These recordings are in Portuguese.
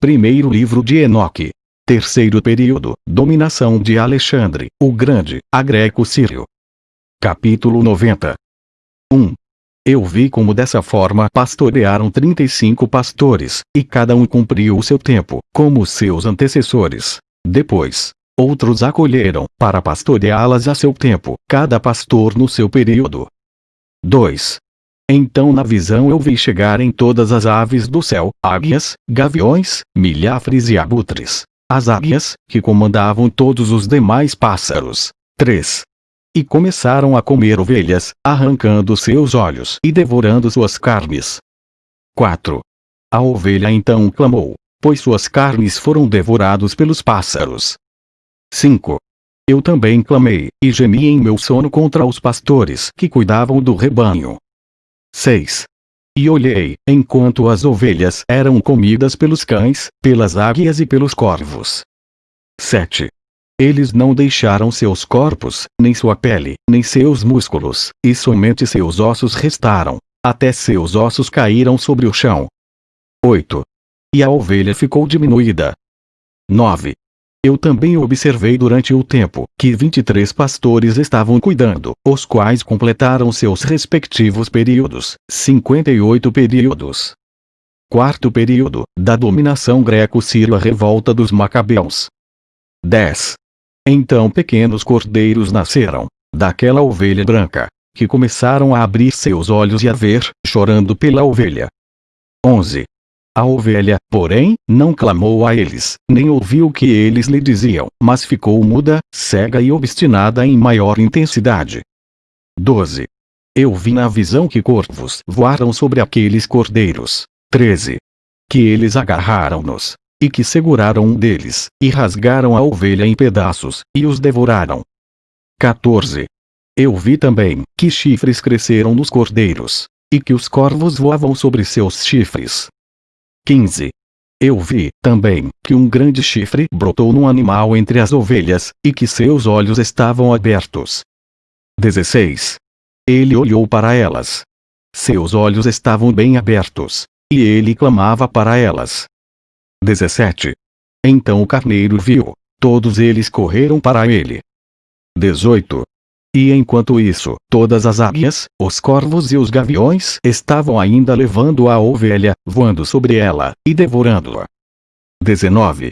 Primeiro livro de Enoque. Terceiro período, dominação de Alexandre, o Grande, a Greco-Sírio. Capítulo 90. 1. Eu vi como dessa forma pastorearam 35 pastores, e cada um cumpriu o seu tempo, como seus antecessores. Depois, outros acolheram, para pastoreá-las a seu tempo, cada pastor no seu período. 2. Então na visão eu vi chegarem todas as aves do céu, águias, gaviões, milhafres e abutres. As águias, que comandavam todos os demais pássaros. 3. E começaram a comer ovelhas, arrancando seus olhos e devorando suas carnes. 4. A ovelha então clamou, pois suas carnes foram devorados pelos pássaros. 5. Eu também clamei, e gemi em meu sono contra os pastores que cuidavam do rebanho. 6. E olhei, enquanto as ovelhas eram comidas pelos cães, pelas águias e pelos corvos. 7. Eles não deixaram seus corpos, nem sua pele, nem seus músculos, e somente seus ossos restaram, até seus ossos caíram sobre o chão. 8. E a ovelha ficou diminuída. 9. Eu também observei durante o tempo que 23 pastores estavam cuidando, os quais completaram seus respectivos períodos, 58 períodos. Quarto período, da dominação greco-síria a revolta dos macabeus. 10. Então pequenos cordeiros nasceram, daquela ovelha branca, que começaram a abrir seus olhos e a ver, chorando pela ovelha. 11. A ovelha, porém, não clamou a eles, nem ouviu o que eles lhe diziam, mas ficou muda, cega e obstinada em maior intensidade. 12. Eu vi na visão que corvos voaram sobre aqueles cordeiros. 13. Que eles agarraram-nos, e que seguraram um deles, e rasgaram a ovelha em pedaços, e os devoraram. 14. Eu vi também que chifres cresceram nos cordeiros, e que os corvos voavam sobre seus chifres. 15. Eu vi, também, que um grande chifre brotou num animal entre as ovelhas, e que seus olhos estavam abertos. 16. Ele olhou para elas. Seus olhos estavam bem abertos, e ele clamava para elas. 17. Então o carneiro viu, todos eles correram para ele. 18. E enquanto isso, todas as águias, os corvos e os gaviões estavam ainda levando a ovelha, voando sobre ela, e devorando-a. 19.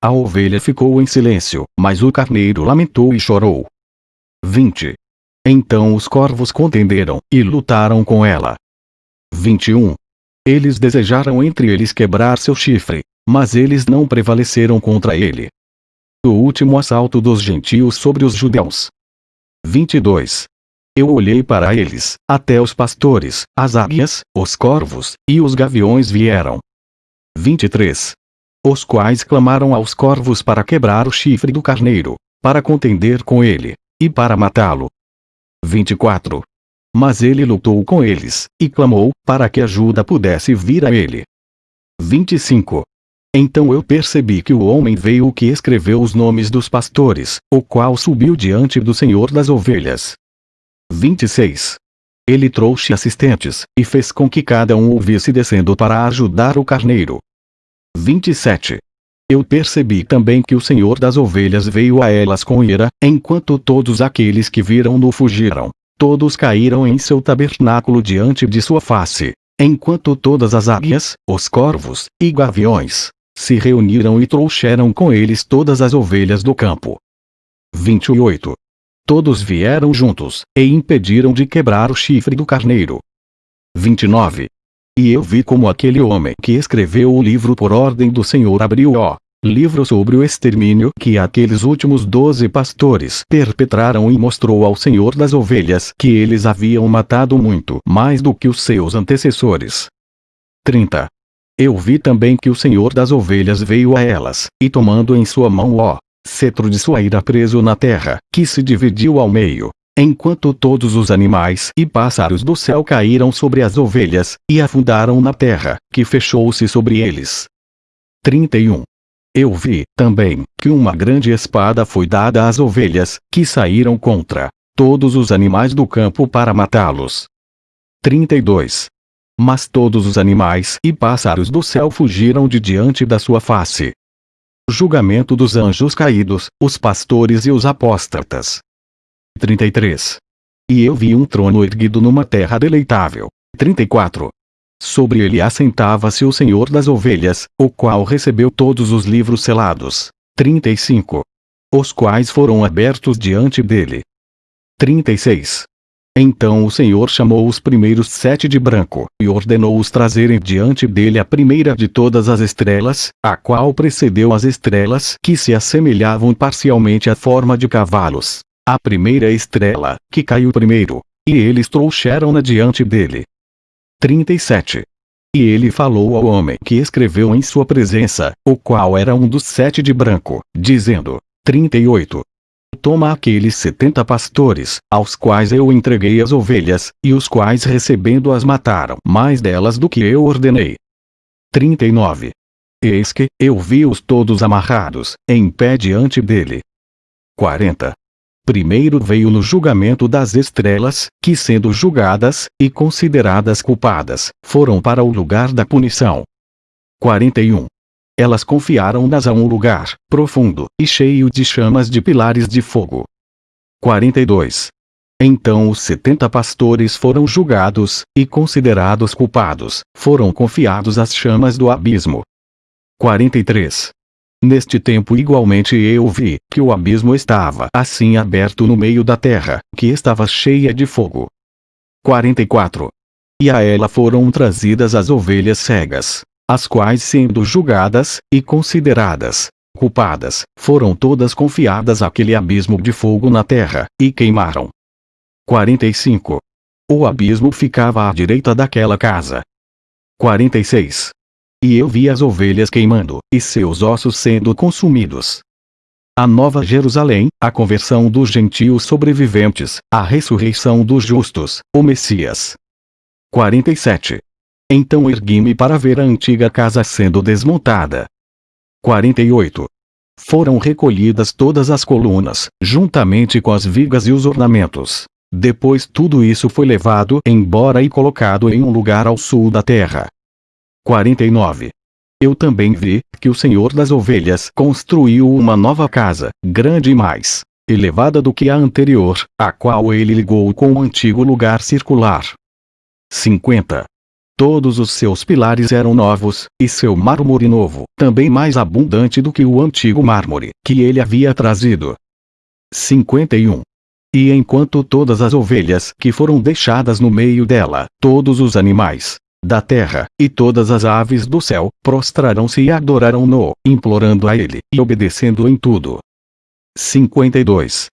A ovelha ficou em silêncio, mas o carneiro lamentou e chorou. 20. Então os corvos contenderam, e lutaram com ela. 21. Eles desejaram entre eles quebrar seu chifre, mas eles não prevaleceram contra ele. O último assalto dos gentios sobre os judeus. 22. Eu olhei para eles, até os pastores, as águias, os corvos, e os gaviões vieram. 23. Os quais clamaram aos corvos para quebrar o chifre do carneiro, para contender com ele, e para matá-lo. 24. Mas ele lutou com eles, e clamou, para que ajuda pudesse vir a ele. 25. Então eu percebi que o homem veio que escreveu os nomes dos pastores, o qual subiu diante do Senhor das ovelhas. 26. Ele trouxe assistentes, e fez com que cada um o visse descendo para ajudar o carneiro. 27. Eu percebi também que o Senhor das ovelhas veio a elas com ira, enquanto todos aqueles que viram-no fugiram. Todos caíram em seu tabernáculo diante de sua face, enquanto todas as águias, os corvos, e gaviões, se reuniram e trouxeram com eles todas as ovelhas do campo. 28. Todos vieram juntos, e impediram de quebrar o chifre do carneiro. 29. E eu vi como aquele homem que escreveu o livro por ordem do Senhor abriu o livro sobre o extermínio que aqueles últimos doze pastores perpetraram e mostrou ao Senhor das ovelhas que eles haviam matado muito mais do que os seus antecessores. 30. Eu vi também que o Senhor das ovelhas veio a elas, e tomando em sua mão o cetro de sua ira preso na terra, que se dividiu ao meio, enquanto todos os animais e pássaros do céu caíram sobre as ovelhas, e afundaram na terra, que fechou-se sobre eles. 31. Eu vi, também, que uma grande espada foi dada às ovelhas, que saíram contra todos os animais do campo para matá-los. 32. Mas todos os animais e pássaros do céu fugiram de diante da sua face. Julgamento dos anjos caídos, os pastores e os apóstatas. 33. E eu vi um trono erguido numa terra deleitável. 34. Sobre ele assentava-se o Senhor das ovelhas, o qual recebeu todos os livros selados. 35. Os quais foram abertos diante dele. 36. Então o Senhor chamou os primeiros sete de branco, e ordenou-os trazerem diante dele a primeira de todas as estrelas, a qual precedeu as estrelas que se assemelhavam parcialmente à forma de cavalos. A primeira estrela, que caiu primeiro. E eles trouxeram-na diante dele. 37. E ele falou ao homem que escreveu em sua presença, o qual era um dos sete de branco, dizendo: 38. Toma aqueles setenta pastores, aos quais eu entreguei as ovelhas, e os quais recebendo-as mataram mais delas do que eu ordenei. 39. Eis que, eu vi-os todos amarrados, em pé diante dele. 40. Primeiro veio no julgamento das estrelas, que sendo julgadas, e consideradas culpadas, foram para o lugar da punição. 41. Elas confiaram-nas a um lugar, profundo, e cheio de chamas de pilares de fogo. 42. Então os setenta pastores foram julgados, e considerados culpados, foram confiados às chamas do abismo. 43. Neste tempo igualmente eu vi, que o abismo estava assim aberto no meio da terra, que estava cheia de fogo. 44. E a ela foram trazidas as ovelhas cegas, as quais sendo julgadas, e consideradas, culpadas, foram todas confiadas àquele abismo de fogo na terra, e queimaram. 45. O abismo ficava à direita daquela casa. 46. E eu vi as ovelhas queimando, e seus ossos sendo consumidos. A Nova Jerusalém, a conversão dos gentios sobreviventes, a ressurreição dos justos, o Messias. 47. Então ergui-me para ver a antiga casa sendo desmontada. 48. Foram recolhidas todas as colunas, juntamente com as vigas e os ornamentos. Depois tudo isso foi levado embora e colocado em um lugar ao sul da terra. 49. Eu também vi, que o Senhor das Ovelhas construiu uma nova casa, grande e mais elevada do que a anterior, a qual ele ligou com o antigo lugar circular. 50. Todos os seus pilares eram novos, e seu mármore novo, também mais abundante do que o antigo mármore, que ele havia trazido. 51. E enquanto todas as ovelhas que foram deixadas no meio dela, todos os animais, da terra, e todas as aves do céu, prostrarão-se e adorarão-no, implorando a ele, e obedecendo em tudo. 52.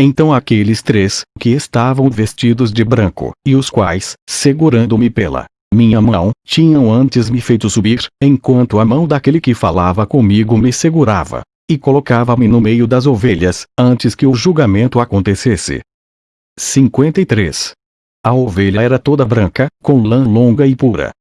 Então aqueles três, que estavam vestidos de branco, e os quais, segurando-me pela minha mão, tinham antes me feito subir, enquanto a mão daquele que falava comigo me segurava, e colocava-me no meio das ovelhas, antes que o julgamento acontecesse. 53. A ovelha era toda branca, com lã longa e pura.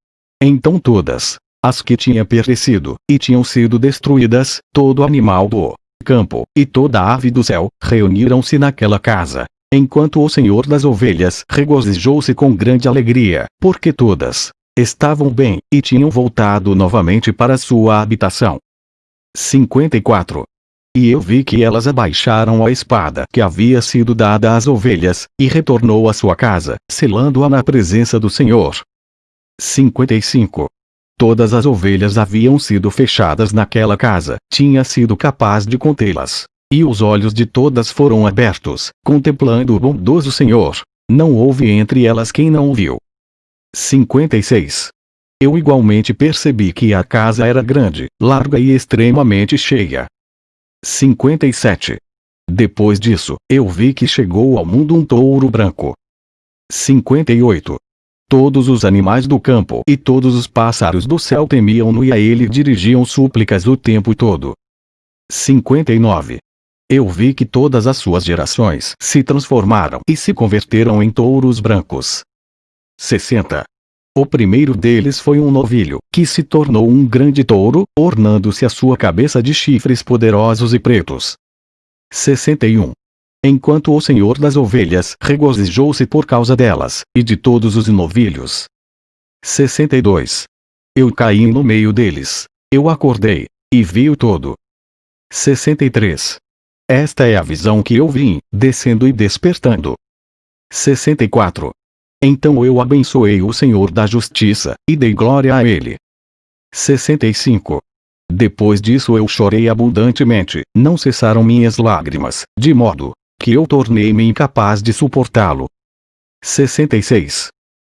Então todas, as que tinham perecido, e tinham sido destruídas, todo animal do campo, e toda ave do céu, reuniram-se naquela casa. Enquanto o Senhor das ovelhas regozijou-se com grande alegria, porque todas estavam bem, e tinham voltado novamente para sua habitação. 54. E eu vi que elas abaixaram a espada que havia sido dada às ovelhas, e retornou à sua casa, selando-a na presença do Senhor. 55. Todas as ovelhas haviam sido fechadas naquela casa, tinha sido capaz de contê-las. E os olhos de todas foram abertos, contemplando o bondoso Senhor. Não houve entre elas quem não o viu. 56. Eu igualmente percebi que a casa era grande, larga e extremamente cheia. 57. Depois disso, eu vi que chegou ao mundo um touro branco. 58. Todos os animais do campo e todos os pássaros do céu temiam-no e a ele dirigiam súplicas o tempo todo. 59. Eu vi que todas as suas gerações se transformaram e se converteram em touros brancos. 60. O primeiro deles foi um novilho, que se tornou um grande touro, ornando-se a sua cabeça de chifres poderosos e pretos. 61. Enquanto o Senhor das ovelhas regozijou-se por causa delas, e de todos os novilhos. 62. Eu caí no meio deles. Eu acordei, e vi o todo. 63. Esta é a visão que eu vim, descendo e despertando. 64. Então eu abençoei o Senhor da Justiça, e dei glória a Ele. 65. Depois disso eu chorei abundantemente, não cessaram minhas lágrimas, de modo que eu tornei-me incapaz de suportá-lo. 66.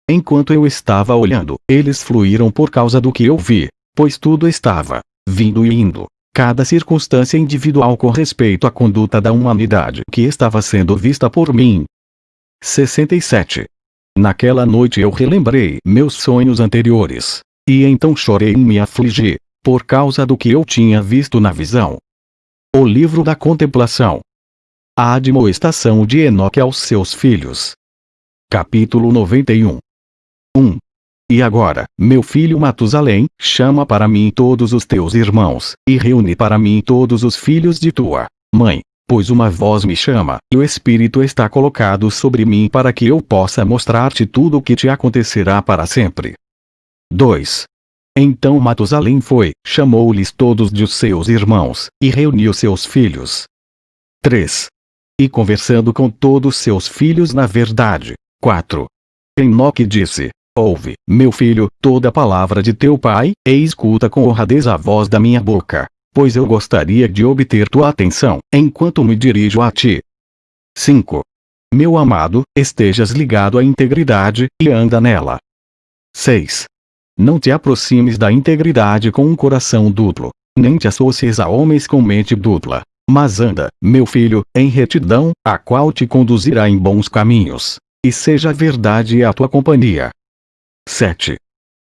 Enquanto eu estava olhando, eles fluíram por causa do que eu vi, pois tudo estava vindo e indo, cada circunstância individual com respeito à conduta da humanidade que estava sendo vista por mim. 67. Naquela noite eu relembrei meus sonhos anteriores, e então chorei e me afligi, por causa do que eu tinha visto na visão. O livro da contemplação. A admoestação de Enoque aos seus filhos. Capítulo 91 1. E agora, meu filho Matusalém, chama para mim todos os teus irmãos, e reúne para mim todos os filhos de tua mãe, pois uma voz me chama, e o Espírito está colocado sobre mim para que eu possa mostrar-te tudo o que te acontecerá para sempre. 2. Então Matusalém foi, chamou-lhes todos de seus irmãos, e reuniu seus filhos. 3. E conversando com todos seus filhos na verdade. 4. Enoque disse, Ouve, meu filho, toda a palavra de teu pai, e escuta com honradez a voz da minha boca, pois eu gostaria de obter tua atenção, enquanto me dirijo a ti. 5. Meu amado, estejas ligado à integridade, e anda nela. 6. Não te aproximes da integridade com um coração duplo, nem te associes a homens com mente dupla, mas anda, meu filho, em retidão, a qual te conduzirá em bons caminhos, e seja a verdade a tua companhia. 7.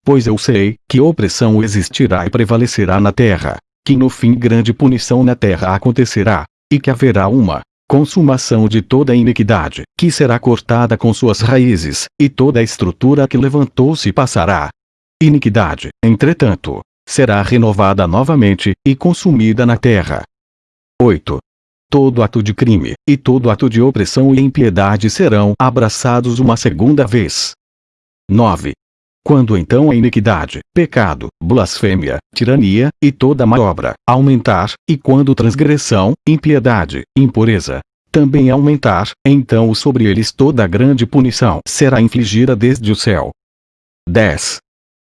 Pois eu sei que opressão existirá e prevalecerá na terra, que no fim grande punição na terra acontecerá, e que haverá uma consumação de toda a iniquidade, que será cortada com suas raízes, e toda a estrutura que levantou-se passará. Iniquidade, entretanto, será renovada novamente, e consumida na terra. 8. Todo ato de crime, e todo ato de opressão e impiedade serão abraçados uma segunda vez. 9. Quando então a iniquidade, pecado, blasfêmia, tirania, e toda má obra, aumentar, e quando transgressão, impiedade, impureza, também aumentar, então sobre eles toda grande punição será infligida desde o céu. 10.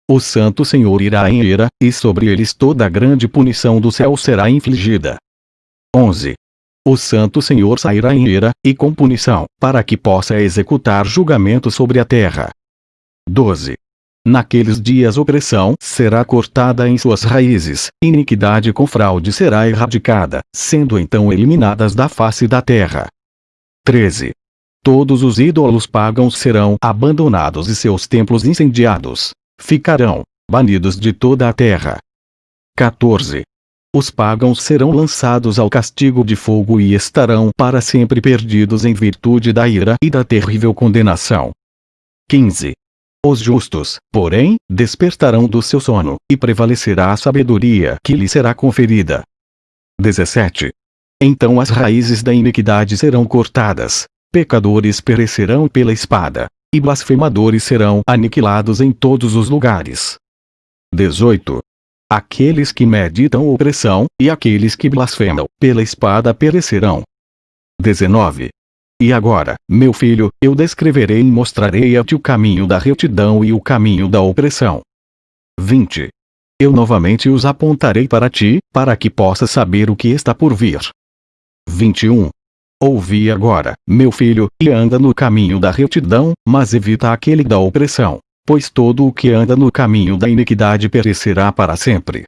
O Santo Senhor irá em ira, e sobre eles toda grande punição do céu será infligida. 11. O Santo Senhor sairá em ira, e com punição, para que possa executar julgamento sobre a terra. 12. Naqueles dias opressão será cortada em suas raízes, iniquidade com fraude será erradicada, sendo então eliminadas da face da terra. 13. Todos os ídolos pagãos serão abandonados e seus templos incendiados. Ficarão banidos de toda a terra. 14. Os pagãos serão lançados ao castigo de fogo e estarão para sempre perdidos em virtude da ira e da terrível condenação. 15. Os justos, porém, despertarão do seu sono, e prevalecerá a sabedoria que lhe será conferida. 17. Então as raízes da iniquidade serão cortadas, pecadores perecerão pela espada, e blasfemadores serão aniquilados em todos os lugares. 18. Aqueles que meditam opressão, e aqueles que blasfemam, pela espada perecerão. 19. E agora, meu filho, eu descreverei e mostrarei a ti o caminho da retidão e o caminho da opressão. 20. Eu novamente os apontarei para ti, para que possas saber o que está por vir. 21. Ouvi agora, meu filho, e anda no caminho da retidão, mas evita aquele da opressão, pois todo o que anda no caminho da iniquidade perecerá para sempre.